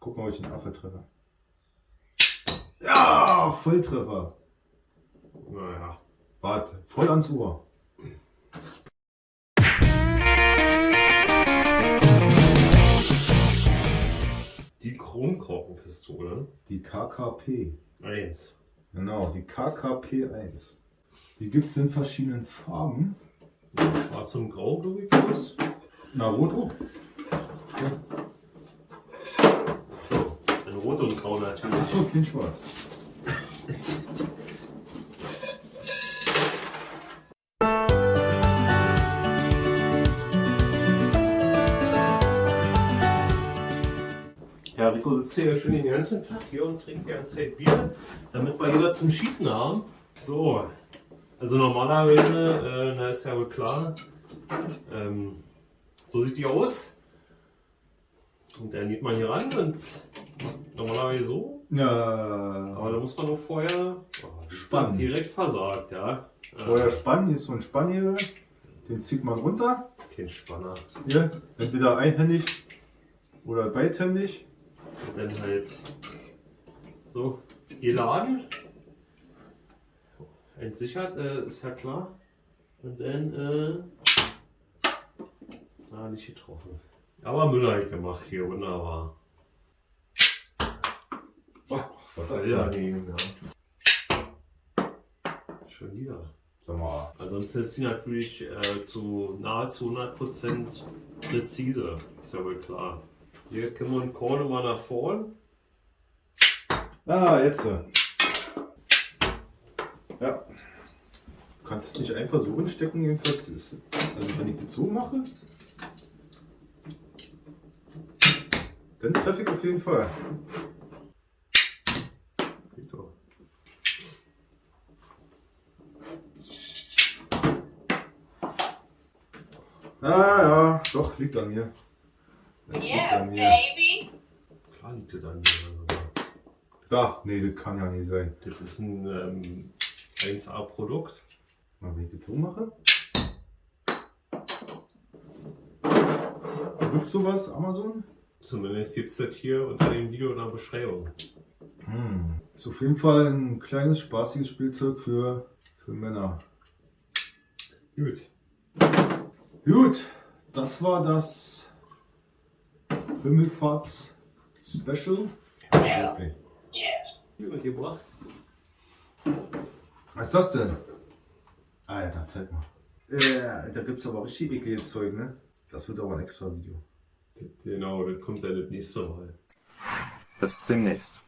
Guck mal, ob ich den Affe treffe. Ja, Volltreffer. Naja. Warte, voll ans Ohr. Die Kronkorkenpistole. Die KKP. 1. Genau, die KKP 1. Die gibt es in verschiedenen Farben. Schwarz und Grau, glaube ich, was? Naruto. So, in Rot und Grau natürlich. Achso, kein Schwarz. Ja, Rico sitzt hier schön den ganzen Tag hier und trinkt die ganze Zeit Bier, damit wir wieder zum Schießen haben. So, also normalerweise, äh, na ist ja wohl klar, ähm, so sieht die aus. Und dann geht man hier ran und normalerweise so, Ja, aber da muss man nur vorher oh, Spannen. direkt versagt, ja. Vorher spannen, hier ist so ein Spannhebel. Den zieht man runter. Kein Spanner. Hier, entweder einhändig oder beidhändig. Und dann halt so geladen. Entsichert, äh, ist ja klar. Und dann, äh, ah, nicht getroffen. Aber Müller gemacht hier, wunderbar. Oh, was war das Ja, ja. Schon wieder. Sag mal, Ansonsten ist sie natürlich äh, zu nahezu 100% präzise. Ist ja wohl klar. Hier können wir den Korn mal nach vorn. Ah, jetzt. äh. Ja. Du kannst es nicht einfach so hinstecken, jedenfalls. Also wenn ich das so dann treffe ich auf jeden Fall. Geht doch. Ah ja, doch, liegt an mir. Das liegt Yeah, an mir. baby. Klar liegt das an mir. Da, nee, das kann ja nicht sein. Das ist ein ähm, 1A-Produkt. Mal, wenn ich das so mache. Gibt sowas, Amazon? Zumindest gibt es das hier unter dem Video in der Beschreibung. Hm. Ist auf jeden Fall ein kleines, spaßiges Spielzeug für, für Männer. Gut. Gut, das war das Himmelfahrts-Special. Yeah. Okay. Yeah. Hier mitgebracht. Was ist das denn? Alter, zeig mal. Äh, da gibt es aber richtig ekliges Zeug, ne? Das wird aber ein extra Video. Genau, das kommt dann das nächste Mal. Bis demnächst.